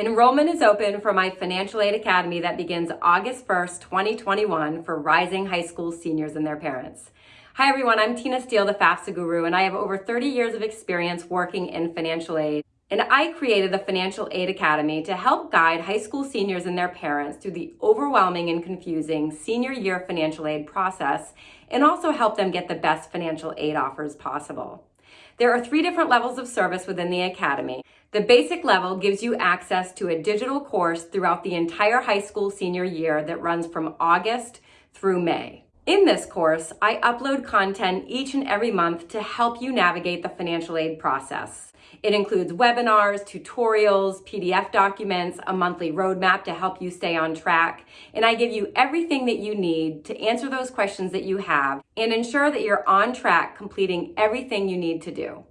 Enrollment is open for my Financial Aid Academy that begins August 1st, 2021 for rising high school seniors and their parents. Hi everyone, I'm Tina Steele, the FAFSA guru, and I have over 30 years of experience working in financial aid. And I created the Financial Aid Academy to help guide high school seniors and their parents through the overwhelming and confusing senior year financial aid process and also help them get the best financial aid offers possible. There are three different levels of service within the Academy. The basic level gives you access to a digital course throughout the entire high school senior year that runs from August through May. In this course, I upload content each and every month to help you navigate the financial aid process. It includes webinars, tutorials, PDF documents, a monthly roadmap to help you stay on track, and I give you everything that you need to answer those questions that you have and ensure that you're on track completing everything you need to do.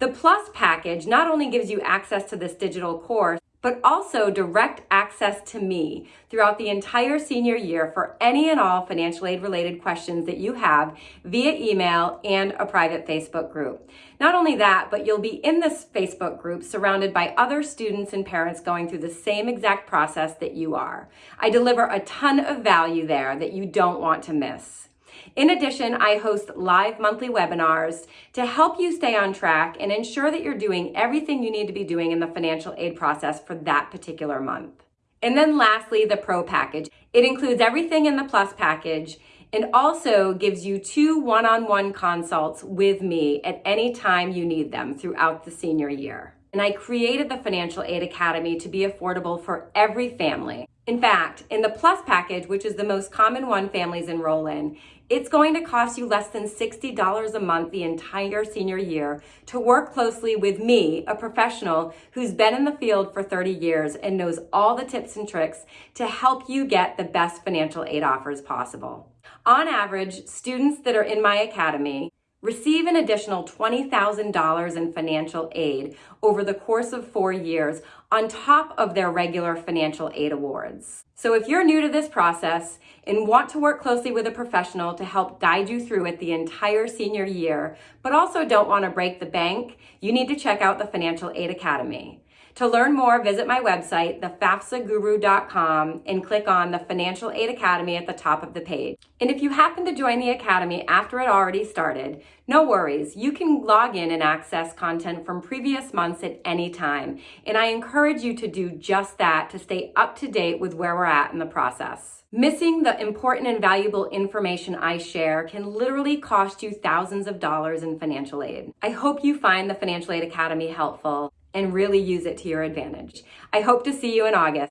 The Plus package not only gives you access to this digital course, but also direct access to me throughout the entire senior year for any and all financial aid related questions that you have via email and a private Facebook group. Not only that, but you'll be in this Facebook group surrounded by other students and parents going through the same exact process that you are. I deliver a ton of value there that you don't want to miss. In addition, I host live monthly webinars to help you stay on track and ensure that you're doing everything you need to be doing in the financial aid process for that particular month. And then lastly, the Pro package. It includes everything in the Plus package and also gives you two one-on-one -on -one consults with me at any time you need them throughout the senior year. And I created the Financial Aid Academy to be affordable for every family. In fact, in the Plus package, which is the most common one families enroll in, it's going to cost you less than $60 a month the entire senior year to work closely with me, a professional who's been in the field for 30 years and knows all the tips and tricks to help you get the best financial aid offers possible. On average, students that are in my academy receive an additional $20,000 in financial aid over the course of four years on top of their regular financial aid awards. So if you're new to this process and want to work closely with a professional to help guide you through it the entire senior year, but also don't want to break the bank, you need to check out the Financial Aid Academy. To learn more, visit my website, thefafsaguru.com, and click on the Financial Aid Academy at the top of the page. And if you happen to join the Academy after it already started, no worries. You can log in and access content from previous months at any time. And I encourage you to do just that to stay up to date with where we're at in the process. Missing the important and valuable information I share can literally cost you thousands of dollars in financial aid. I hope you find the Financial Aid Academy helpful and really use it to your advantage. I hope to see you in August.